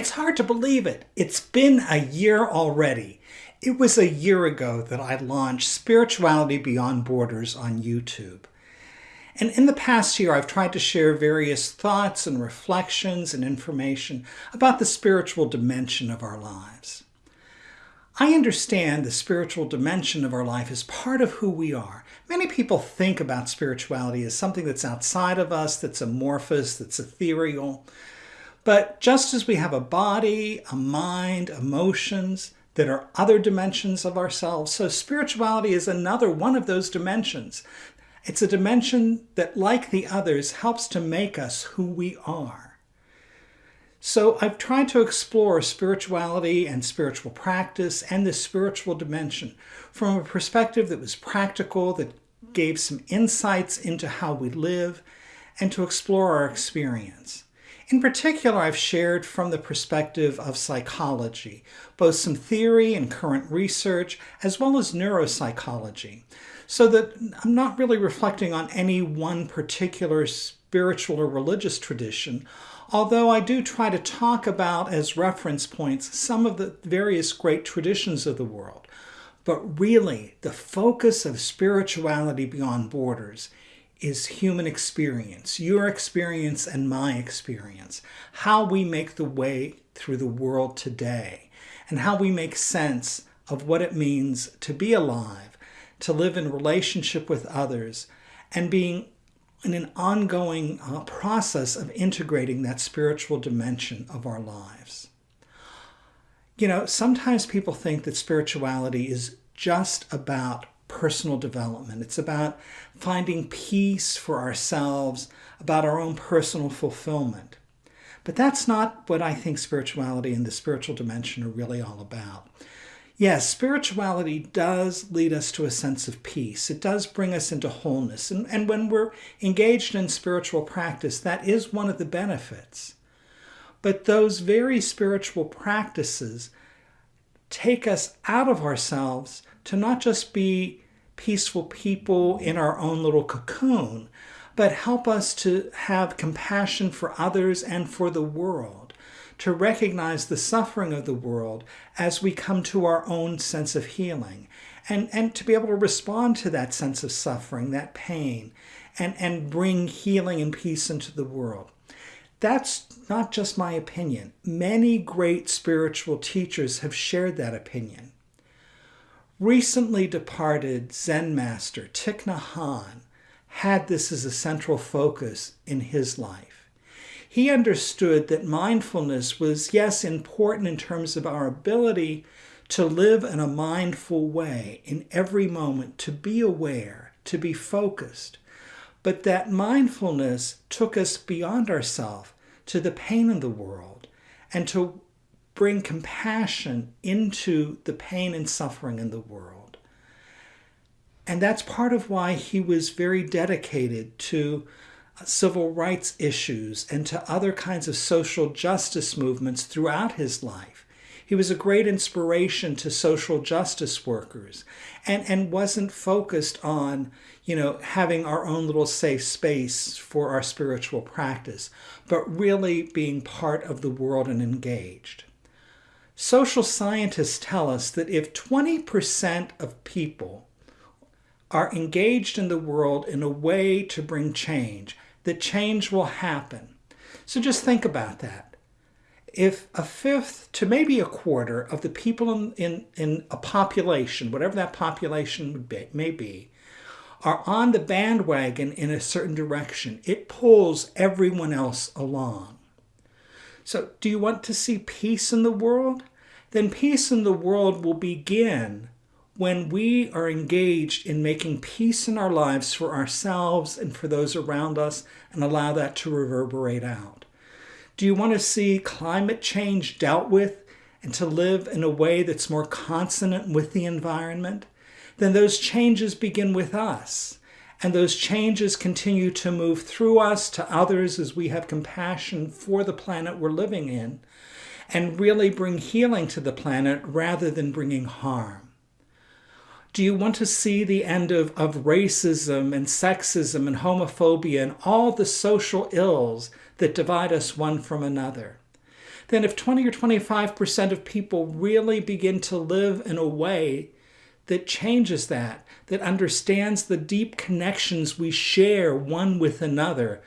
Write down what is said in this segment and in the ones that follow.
It's hard to believe it. It's been a year already. It was a year ago that I launched Spirituality Beyond Borders on YouTube. And in the past year, I've tried to share various thoughts and reflections and information about the spiritual dimension of our lives. I understand the spiritual dimension of our life is part of who we are. Many people think about spirituality as something that's outside of us, that's amorphous, that's ethereal. But just as we have a body, a mind, emotions that are other dimensions of ourselves, so spirituality is another one of those dimensions. It's a dimension that, like the others, helps to make us who we are. So I've tried to explore spirituality and spiritual practice and the spiritual dimension from a perspective that was practical, that gave some insights into how we live, and to explore our experience. In particular, I've shared from the perspective of psychology, both some theory and current research, as well as neuropsychology, so that I'm not really reflecting on any one particular spiritual or religious tradition, although I do try to talk about as reference points some of the various great traditions of the world. But really, the focus of spirituality beyond borders is human experience, your experience and my experience, how we make the way through the world today, and how we make sense of what it means to be alive, to live in relationship with others, and being in an ongoing uh, process of integrating that spiritual dimension of our lives. You know, sometimes people think that spirituality is just about personal development. It's about finding peace for ourselves, about our own personal fulfillment. But that's not what I think spirituality and the spiritual dimension are really all about. Yes, spirituality does lead us to a sense of peace. It does bring us into wholeness. And, and when we're engaged in spiritual practice, that is one of the benefits. But those very spiritual practices take us out of ourselves to not just be peaceful people in our own little cocoon, but help us to have compassion for others and for the world, to recognize the suffering of the world as we come to our own sense of healing, and, and to be able to respond to that sense of suffering, that pain, and, and bring healing and peace into the world. That's not just my opinion. Many great spiritual teachers have shared that opinion. Recently departed Zen master Thich Nhat Hanh had this as a central focus in his life. He understood that mindfulness was, yes, important in terms of our ability to live in a mindful way in every moment, to be aware, to be focused, but that mindfulness took us beyond ourselves to the pain in the world and to bring compassion into the pain and suffering in the world. And that's part of why he was very dedicated to uh, civil rights issues and to other kinds of social justice movements throughout his life. He was a great inspiration to social justice workers and, and wasn't focused on, you know, having our own little safe space for our spiritual practice, but really being part of the world and engaged. Social scientists tell us that if 20% of people are engaged in the world in a way to bring change, that change will happen. So just think about that. If a fifth to maybe a quarter of the people in, in, in a population, whatever that population may be, are on the bandwagon in a certain direction, it pulls everyone else along. So, do you want to see peace in the world? Then peace in the world will begin when we are engaged in making peace in our lives for ourselves and for those around us and allow that to reverberate out. Do you want to see climate change dealt with and to live in a way that's more consonant with the environment? Then those changes begin with us. And those changes continue to move through us to others as we have compassion for the planet we're living in and really bring healing to the planet rather than bringing harm. Do you want to see the end of, of racism and sexism and homophobia and all the social ills that divide us one from another? then if 20 or 25% of people really begin to live in a way that changes that, that understands the deep connections we share one with another,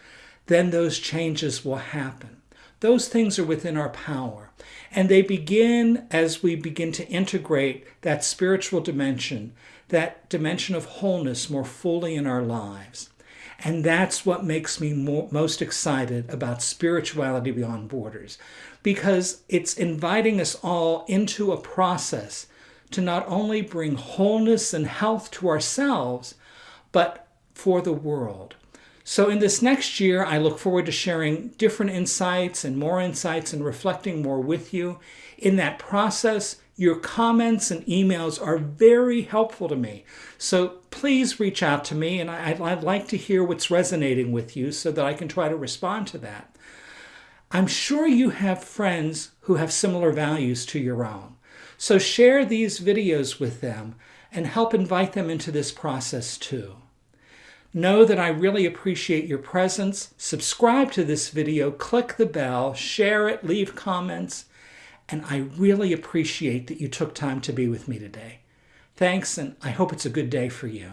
then those changes will happen. Those things are within our power. And they begin as we begin to integrate that spiritual dimension, that dimension of wholeness more fully in our lives. And that's what makes me more, most excited about spirituality beyond borders, because it's inviting us all into a process to not only bring wholeness and health to ourselves, but for the world. So in this next year, I look forward to sharing different insights and more insights and reflecting more with you. In that process, your comments and emails are very helpful to me. So please reach out to me and I'd, I'd like to hear what's resonating with you so that I can try to respond to that. I'm sure you have friends who have similar values to your own. So share these videos with them and help invite them into this process too. Know that I really appreciate your presence. Subscribe to this video, click the bell, share it, leave comments, and I really appreciate that you took time to be with me today. Thanks, and I hope it's a good day for you.